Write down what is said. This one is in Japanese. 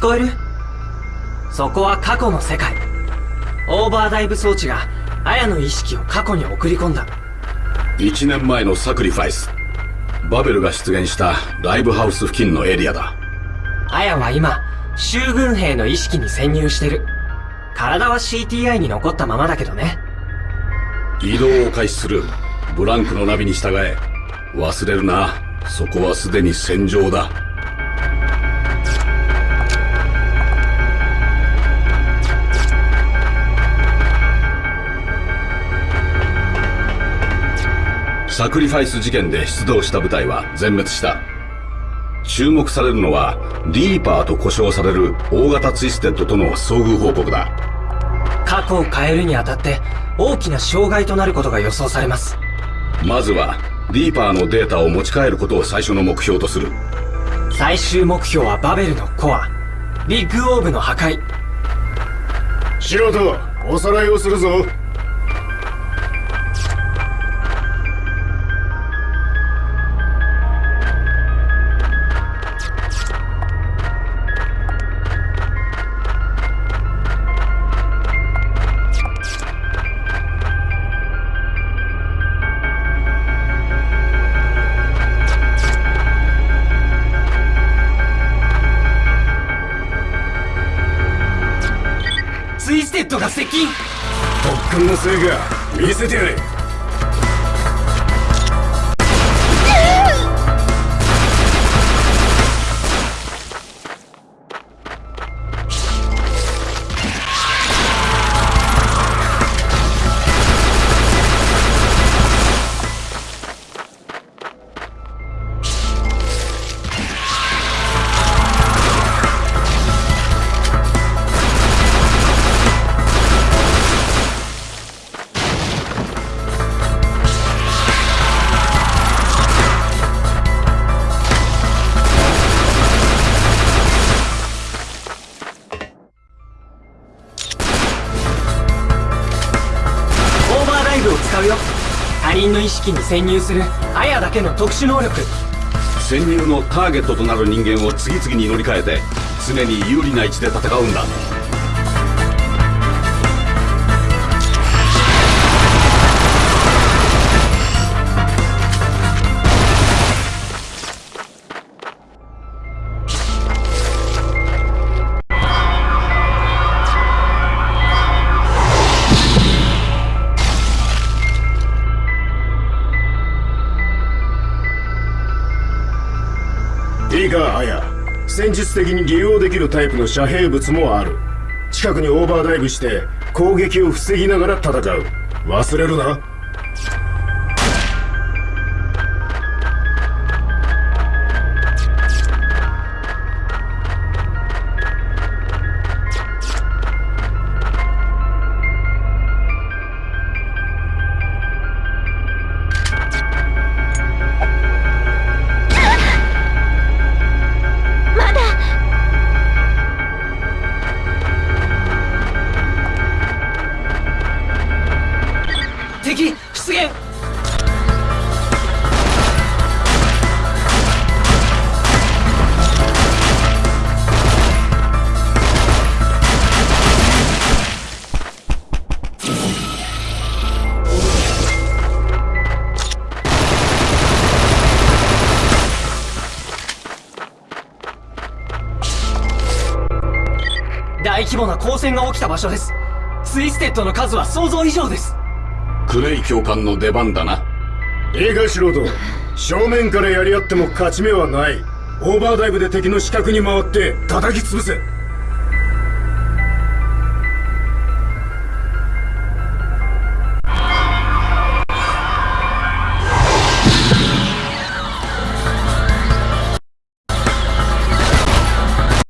聞こえる？そこは過去の世界。オーバーダイブ装置がアヤの意識を過去に送り込んだ。1年前のサクリファイス。バベルが出現したライブハウス付近のエリアだ。アヤは今州軍兵の意識に潜入してる。体は CTI に残ったままだけどね。移動を開始するブランクのナビに従え。忘れるな。そこはすでに戦場だサクリファイス事件で出動した部隊は全滅した。注目されるのはリーパーと呼称される大型ツイステッドとの遭遇報告だ。過去を変えるにあたって大きな障害となることが予想されます。まずはリーパーのデータを持ち帰ることを最初の目標とする。最終目標はバベルのコア。ビッグオーブの破壊。素人おさらいをするぞットが接近。特訓の成果見せてやれ。うよ。他人の意識に潜入する。アヤだけの特殊能力。潜入のターゲットとなる人間を次々に乗り換えて常に有利な位置で戦うんだ。いいかアヤ。戦術的に利用できるタイプの遮蔽物もある。近くにオーバーダイブして攻撃を防ぎながら戦う。忘れるな。大規模な交戦が起きた場所です。ツイステッドの数は想像以上です。クレイ教官の出番だな。いいか素人。正面からやり合っても勝ち目はない。オーバーダイブで敵の死角に回って叩き潰せ